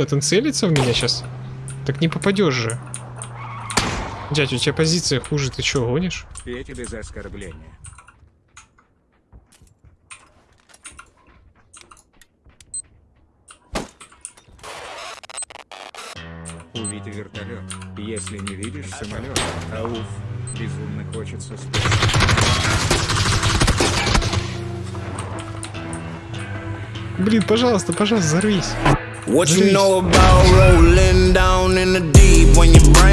Вот он целится в меня сейчас. Так не попадешь же. Дядь, у тебя позиция хуже, ты что, гонишь? Я тебе за оскорбление. Увиди вертолет. Если не видишь самолет, ауф, безумно хочется спать. Блин, пожалуйста, пожалуйста, взорвись. What you know about rolling down in the deep when your brain